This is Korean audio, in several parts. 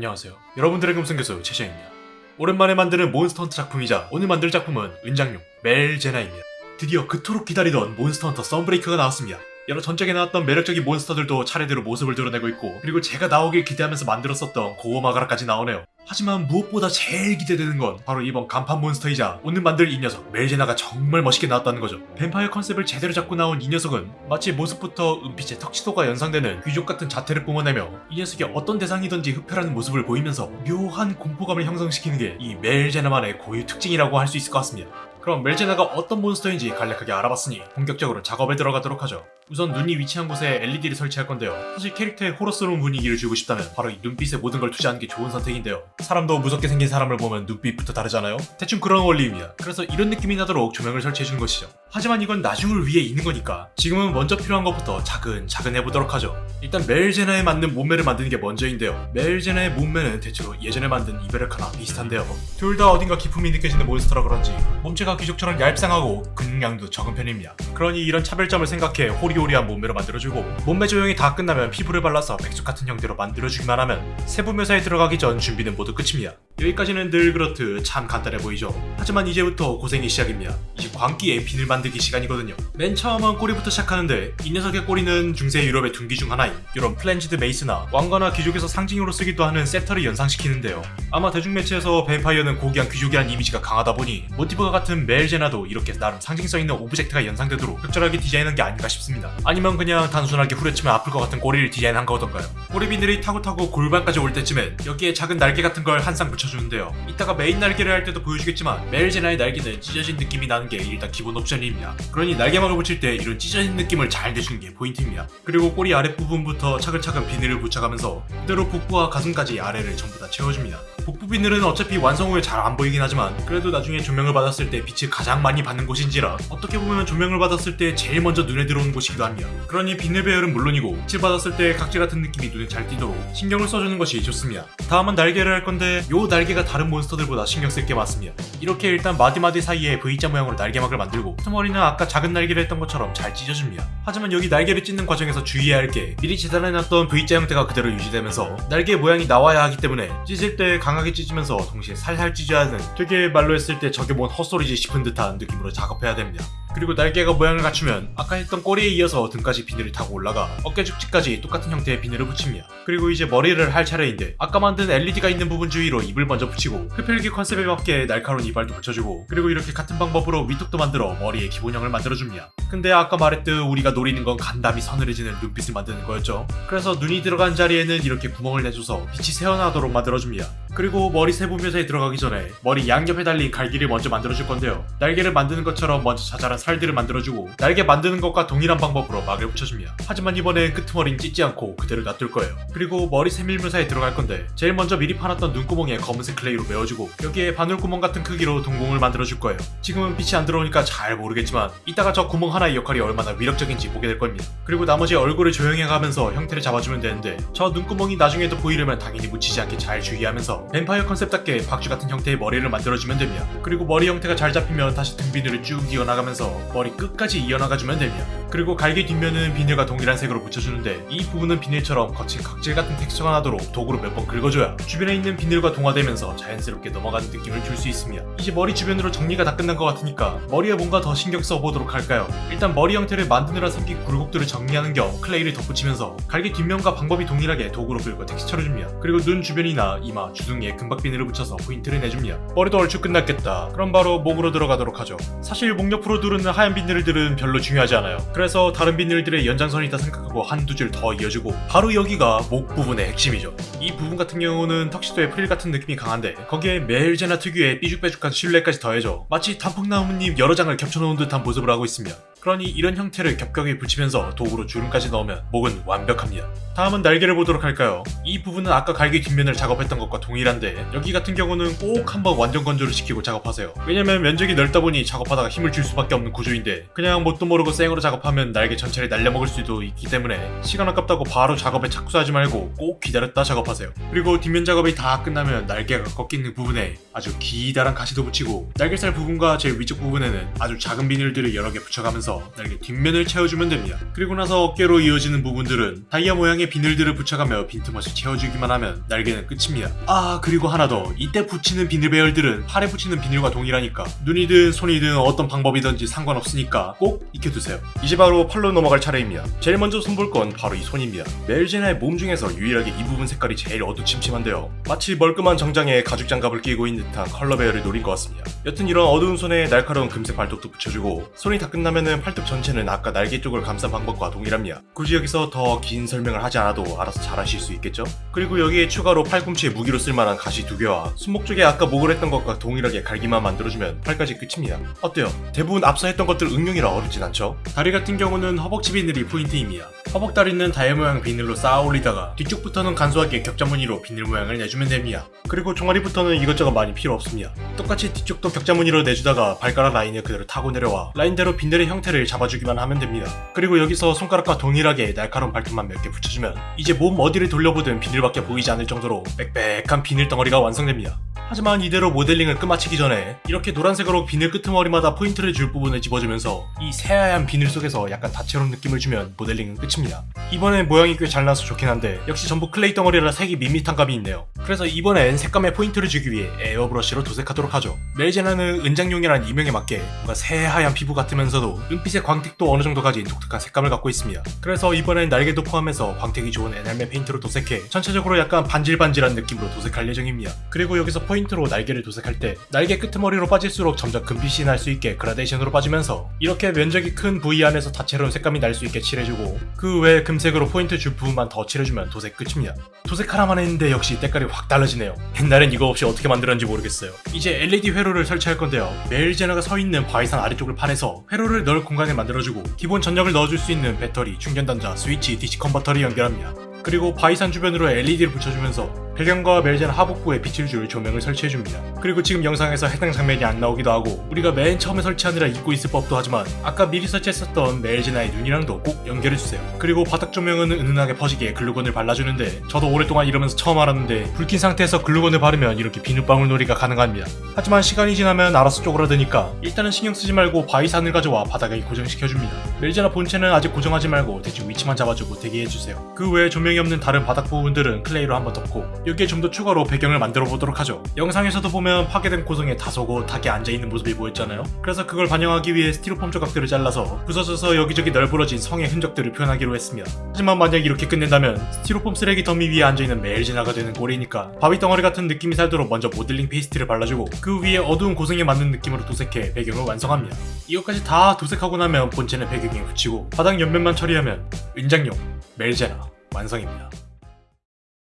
안녕하세요. 여러분들의 금성교수 최시영입니다. 오랜만에 만드는 몬스터 헌터 작품이자 오늘 만들 작품은 은장용 멜제나입니다. 드디어 그토록 기다리던 몬스터 헌터 썬브레이크가 나왔습니다. 여러 전작에 나왔던 매력적인 몬스터들도 차례대로 모습을 드러내고 있고 그리고 제가 나오길 기대하면서 만들었었던 고어마가라까지 나오네요. 하지만 무엇보다 제일 기대되는 건 바로 이번 간판 몬스터이자 오늘 만들 이 녀석 멜제나가 정말 멋있게 나왔다는 거죠. 뱀파이어 컨셉을 제대로 잡고 나온 이 녀석은 마치 모습부터 은빛의 턱시도가 연상되는 귀족 같은 자태를 뿜어내며 이 녀석이 어떤 대상이든지 흡혈하는 모습을 보이면서 묘한 공포감을 형성시키는 게 이 멜제나만의 고유 특징이라고 할 수 있을 것 같습니다. 그럼 멜제나가 어떤 몬스터인지 간략하게 알아봤으니 본격적으로 작업에 들어가도록 하죠. 우선 눈이 위치한 곳에 LED를 설치할 건데요. 사실 캐릭터에 호러스러운 분위기를 주고 싶다면 바로 이 눈빛에 모든 걸 투자하는 게 좋은 선택인데요. 사람도 무섭게 생긴 사람을 보면 눈빛부터 다르잖아요? 대충 그런 원리입니다. 그래서 이런 느낌이 나도록 조명을 설치해주는 것이죠. 하지만 이건 나중을 위해 있는 거니까 지금은 먼저 필요한 것부터 차근차근 해보도록 하죠. 일단 멜제나에 맞는 몸매를 만드는 게 먼저인데요. 멜제나의 몸매는 대체로 예전에 만든 이베르카나 비슷한데요. 둘 다 어딘가 기품이 느껴지는 몬스터라 그런지 몸체가 귀족처럼 얄쌍하고 근육량도 적은 편입니다. 그러니 이런 차별점을 생각해 호리 호리한 몸매로 만들어주고 몸매 조형이 다 끝나면 피부를 발라서 백숙 같은 형태로 만들어주기만 하면 세부 묘사에 들어가기 전 준비는 모두 끝입니다. 여기까지는 늘 그렇듯 참 간단해 보이죠. 하지만 이제부터 고생이 시작입니다. 이제 광기의 비늘 만들기 시간이거든요. 맨 처음은 꼬리부터 시작하는데 이 녀석의 꼬리는 중세 유럽의 둔기 중 하나인 이런 flanged mace나 왕가나 귀족에서 상징으로 쓰기도 하는 scepter를 연상시키는데요. 아마 대중매체에서 뱀파이어는 고귀한 귀족이란 이미지가 강하다 보니 모티브가 같은 멜제나도 이렇게 나름 상징성 있는 object가 연상되도록 적절하게 디자인한 게 아닌가 싶습니다. 아니면 그냥 단순하게 후려치면 아플 것 같은 꼬리를 디자인한 거던가요? 꼬리 비늘이 타고 타고 골반까지 올 때쯤엔 여기에 작은 날개 같은 걸 한 쌍 붙여 주는데요. 이따가 메인 날개를 할 때도 보여주겠지만 멜제나의 날개는 찢어진 느낌이 나는 게 일단 기본 옵션입니다. 그러니 날개막을 붙일 때 이런 찢어진 느낌을 잘 내주는 게 포인트입니다. 그리고 꼬리 아랫부분부터 차근차근 비늘을 붙여가면서 그대로 복부와 가슴까지 아래를 전부 다 채워줍니다. 복부 비늘은 어차피 완성 후에 잘 안 보이긴 하지만 그래도 나중에 조명을 받았을 때 빛을 가장 많이 받는 곳인지라 어떻게 보면 조명을 받았을 때 제일 먼저 눈에 들어오는 곳이기도 합니다. 그러니 비늘 배열은 물론이고 빛을 받았을 때 각질 같은 느낌이 눈에 잘 띄도록 신경을 써주는 것이 좋습니다. 다음은 날개를 할 건데 요 날개 가 다른 몬스터들보다 신경 쓸 게 많습니다. 이렇게 일단 마디마디 사이에 V자 모양으로 날개막을 만들고 트머리는 아까 작은 날개를 했던 것처럼 잘 찢어줍니다. 하지만 여기 날개를 찢는 과정에서 주의해야 할 게 미리 재단해놨던 V자 형태가 그대로 유지되면서 날개 모양이 나와야 하기 때문에 찢을 때 강하게 찢으면서 동시에 살살 찢어야 하는 되게 말로 했을 때 저게 뭔 헛소리지 싶은 듯한 느낌으로 작업해야 됩니다. 그리고 날개가 모양을 갖추면 아까 했던 꼬리에 이어서 등까지 비늘을 타고 올라가 어깨 죽지까지 똑같은 형태의 비늘을 붙입니다. 그리고 이제 머리를 할 차례인데 아까 만든 LED가 있는 부분 주위로 입을 먼저 붙이고 흡혈귀 컨셉에 맞게 날카로운 이빨도 붙여주고 그리고 이렇게 같은 방법으로 위턱도 만들어 머리의 기본형을 만들어줍니다. 근데 아까 말했듯 우리가 노리는 건 간담이 서늘해지는 눈빛을 만드는 거였죠. 그래서 눈이 들어간 자리에는 이렇게 구멍을 내줘서 빛이 새어나도록 만들어줍니다. 그리고 머리 세부 묘사에 들어가기 전에 머리 양옆에 달린 갈기를 먼저 만들어줄 건데요. 날개를 만드는 것처럼 먼저 자잘한 살들을 만들어주고 날개 만드는 것과 동일한 방법으로 막을 붙여줍니다. 하지만 이번엔 끄트머리는 찢지 않고 그대로 놔둘 거예요. 그리고 머리 세밀 묘사에 들어갈 건데 제일 먼저 미리 파놨던 눈구멍에 검은색 clay로 메워주고 여기에 바늘구멍 같은 크기로 동공을 만들어줄 거예요. 지금은 빛이 안 들어오니까 잘 모르겠지만 이따가 저 구멍 하나의 역할이 얼마나 위력적인지 보게 될 겁니다. 그리고 나머지 얼굴을 조형해가면서 형태를 잡아주면 되는데 저 눈구멍이 나중에도 보이려면 당연히 묻히지 않게 잘 주의하면서 뱀파이어 컨셉답게 박쥐 같은 형태의 머리를 만들어주면 됩니다. 그리고 머리 형태가 잘 잡히면 다시 등 비늘을 쭉 이어나가면서 머리 끝까지 이어나가주면 됩니다. 그리고 갈기 뒷면은 비늘과 동일한 색으로 붙여주는데 이 부분은 비늘처럼 거친 각질 같은 텍스처가 나도록 도구로 몇 번 긁어줘야 주변에 있는 비늘과 동화되면서 자연스럽게 넘어가는 느낌을 줄 수 있습니다. 이제 머리 주변으로 정리가 다 끝난 것 같으니까 머리에 뭔가 더 신경 써보도록 할까요? 일단 머리 형태를 만드느라 생긴 굴곡들을 정리하는 겸 clay를 덧붙이면서 갈기 뒷면과 방법이 동일하게 도구로 긁어 텍스처를 줍니다. 그리고 눈 주변이나 이마, 주둥 이에 금박 비늘을 붙여서 포인트를 내줍니다. 머리도 얼추 끝났겠다. 그럼 바로 목으로 들어가도록 하죠. 사실 목 옆으로 두르는 하얀 비늘들은 별로 중요하지 않아요. 그래서 다른 비늘들의 연장선이다 생각하고 한두 줄 더 이어주고 바로 여기가 목 부분의 핵심이죠. 이 부분 같은 경우는 턱시도의 프릴 같은 느낌이 강한데 거기에 멜제나 특유의 삐죽빼죽한 실루엣까지 더해져 마치 단풍나무잎 여러 장을 겹쳐놓은 듯한 모습을 하고 있습니다. 그러니 이런 형태를 겹겹이 붙이면서 도구로 주름까지 넣으면 목은 완벽합니다. 다음은 날개를 보도록 할까요? 이 부분은 아까 갈기 뒷면을 작업했던 것과 동일한데 여기 같은 경우는 꼭 한번 완전 건조를 시키고 작업하세요. 왜냐면 면적이 넓다 보니 작업하다가 힘을 줄 수밖에 없는 구조인데 그냥 뭣도 모르고 생으로 작업하면 날개 전체를 날려먹을 수도 있기 때문에 시간 아깝다고 바로 작업에 착수하지 말고 꼭 기다렸다 작업하세요. 그리고 뒷면 작업이 다 끝나면 날개가 꺾이는 부분에 아주 기다란 가시도 붙이고 날개살 부분과 제일 위쪽 부분에는 아주 작은 비늘들을 여러 개 붙여가면서 붙여주면서 날개 뒷면을 채워주면 됩니다. 그리고 나서 어깨로 이어지는 부분들은 다이아 모양의 비늘들을 붙여가며 빈틈없이 채워주기만 하면 날개는 끝입니다. 아 그리고 하나 더 이때 붙이는 비늘 배열들은 팔에 붙이는 비늘과 동일하니까 눈이든 손이든 어떤 방법이든지 상관없으니까 꼭 익혀두세요. 이제 바로 팔로 넘어갈 차례입니다. 제일 먼저 손볼 건 바로 이 손입니다. 멜제나의 몸 중에서 유일하게 이 부분 색깔이 제일 어두침침한데요. 마치 멀끔한 정장에 가죽 장갑을 끼고 있는 듯한 컬러 배열을 노린 것 같습니다. 여튼 이런 어두운 손에 날카로운 금색 발톱도 붙여주고 손이 다 끝나면은 팔뚝 전체는 아까 날개 쪽을 감싼 방법과 동일합니다. 굳이 여기서 더 긴 설명을 하지 않아도 알아서 잘 하실 수 있겠죠? 그리고 여기에 추가로 팔꿈치에 무기로 쓸만한 가시 두 개와 손목 쪽에 아까 목을 했던 것과 동일하게 갈기만 만들어주면 팔까지 끝입니다. 어때요? 대부분 앞서 했던 것들 응용이라 어렵진 않죠? 다리 같은 경우는 허벅지 비늘이 포인트입니다. 허벅 다리는 다이아 모양 비늘로 쌓아 올리다가 뒤쪽부터는 간소하게 격자 무늬로 비늘 모양을 내주면 됩니다. 그리고 종아리부터는 이것저것 많이 필요 없습니다. 똑같이 뒤쪽도 격자 무늬로 내주다가 발가락 라인을 그대로 타고 내려와 라인대로 비늘의 형태를 잡아주기만 하면 됩니다. 그리고 여기서 손가락과 동일하게 날카로운 발톱만 몇 개 붙여주면 이제 몸 어디를 돌려보든 비늘밖에 보이지 않을 정도로 빽빽한 비늘 덩어리가 완성됩니다. 하지만 이대로 모델링을 끝마치기 전에 이렇게 노란색으로 비늘 끄트머리마다 포인트를 줄 부분을 집어주면서 이 새하얀 비늘 속에서 약간 다채로운 느낌을 주면 모델링은 끝입니다. 이번엔 모양이 꽤 잘 나서 좋긴 한데 역시 전부 clay 덩어리라 색이 밋밋한 감이 있네요. 그래서 이번엔 색감에 포인트를 주기 위해 airbrush로 도색하도록 하죠. 멜제나는 은장용이라는 이명에 맞게 뭔가 새하얀 피부 같으면서도 은빛의 광택도 어느 정도 가진 독특한 색감을 갖고 있습니다. 그래서 이번엔 날개도 포함해서 광택이 좋은 에나멜 페인트로 도색해 전체적으로 약간 반질반질한 느낌으로 도색할 예정입니다. 그리고 여기서 포인트 로 날개를 도색할 때 날개 끄트머리로 빠질수록 점점 금빛이 날 수 있게 그라데이션으로 빠지면서 이렇게 면적이 큰 부위 안에서 다채로운 색감이 날 수 있게 칠해주고 그 외에 금색으로 포인트 줄 부분만 더 칠해주면 도색 끝입니다. 도색 하나만 했는데 역시 때깔이 확 달라지네요. 옛날엔 이거 없이 어떻게 만들었는지 모르겠어요. 이제 LED 회로를 설치할 건데요. 멜제나가 서 있는 바위산 아래쪽을 파내서 회로를 넣을 공간을 만들어주고 기본 전력을 넣어줄 수 있는 배터리, 충전단자, 스위치, DC 컨버터를 연결합니다. 그리고 바위산 주변으로 LED를 붙여주면서 배경과 멜제나 하복부에 빛을 줄 조명을 설치해줍니다. 그리고 지금 영상에서 해당 장면이 안 나오기도 하고 우리가 맨 처음에 설치하느라 잊고 있을 법도 하지만 아까 미리 설치했었던 멜제나의 눈이랑도 꼭 연결해주세요. 그리고 바닥 조명은 은은하게 퍼지게 glue gun을 발라주는데 저도 오랫동안 이러면서 처음 알았는데 불 킨 상태에서 glue gun을 바르면 이렇게 비눗방울 놀이가 가능합니다. 하지만 시간이 지나면 알아서 쪼그라드니까 일단은 신경 쓰지 말고 바위산을 가져와 바닥에 고정시켜줍니다. 멜제나 본체는 아직 고정하지 말고 대충 위치만 잡아주고 대기해주세요. 그 외에 조명이 없는 다른 바닥 부분들은 클레이로 한번 덮고 여기에 좀 더 추가로 배경을 만들어 보도록 하죠. 영상에서도 보면 파괴된 고성에 다소곳하게 앉아있는 모습이 보였잖아요. 그래서 그걸 반영하기 위해 스티로폼 조각들을 잘라서 부서져서 여기저기 널브러진 성의 흔적들을 표현하기로 했습니다. 하지만 만약 이렇게 끝낸다면 스티로폼 쓰레기 더미 위에 앉아있는 멜제나가 되는 꼴이니까 바위 덩어리 같은 느낌이 살도록 먼저 modeling paste를 발라주고 그 위에 어두운 고성에 맞는 느낌으로 도색해 배경을 완성합니다. 이것까지 다 도색하고 나면 본체는 배경에 붙이고 바닥 옆면만 처리하면 은장용 멜제나 완성입니다.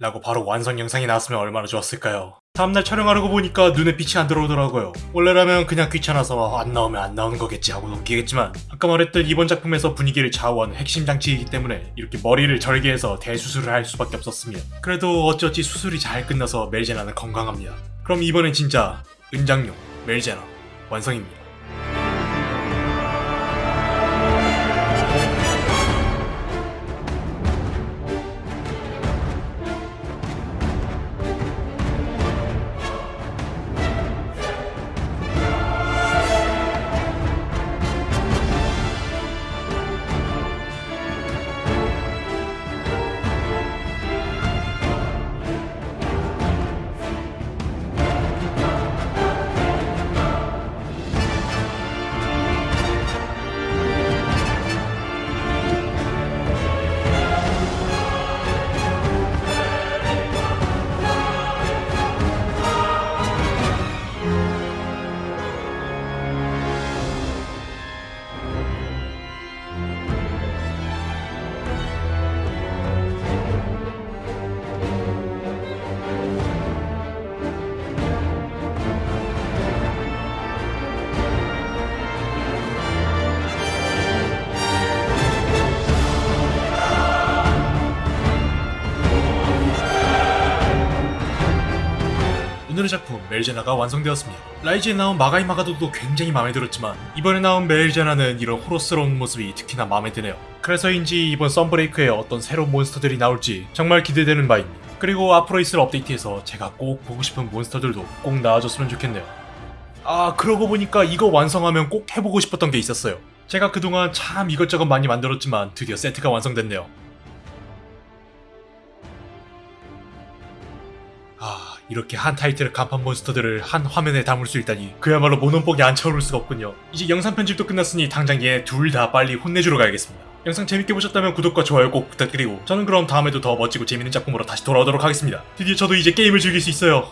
라고 바로 완성 영상이 나왔으면 얼마나 좋았을까요? 다음날 촬영하려고 보니까 눈에 빛이 안 들어오더라고요. 원래라면 그냥 귀찮아서 안 나오면 안 나오는 거겠지 하고 넘기겠지만 아까 말했던 이번 작품에서 분위기를 좌우하는 핵심 장치이기 때문에 이렇게 머리를 절개해서 대수술을 할 수밖에 없었습니다. 그래도 어찌어찌 수술이 잘 끝나서 멜제나는 건강합니다. 그럼 이번엔 진짜 은장용 멜제나 완성입니다. 멜제나가 완성되었습니다. 라이즈에 나온 마가이 마가도도 굉장히 마음에 들었지만 이번에 나온 멜제나는 이런 호러스러운 모습이 특히나 마음에 드네요. 그래서인지 이번 썬브레이크에 어떤 새로운 몬스터들이 나올지 정말 기대되는 바입니다. 그리고 앞으로 있을 업데이트에서 제가 꼭 보고 싶은 몬스터들도 꼭 나와줬으면 좋겠네요. 아 그러고 보니까 이거 완성하면 꼭 해보고 싶었던 게 있었어요. 제가 그동안 참 이것저것 많이 만들었지만 드디어 세트가 완성됐네요. 아, 이렇게 한 타이틀의 간판 몬스터들을 한 화면에 담을 수 있다니 그야말로 모논복이 안 차오를 수가 없군요. 이제 영상 편집도 끝났으니 당장 얘 둘 다 빨리 혼내주러 가야겠습니다. 영상 재밌게 보셨다면 구독과 좋아요 꼭 부탁드리고 저는 그럼 다음에도 더 멋지고 재밌는 작품으로 다시 돌아오도록 하겠습니다. 드디어 저도 이제 게임을 즐길 수 있어요.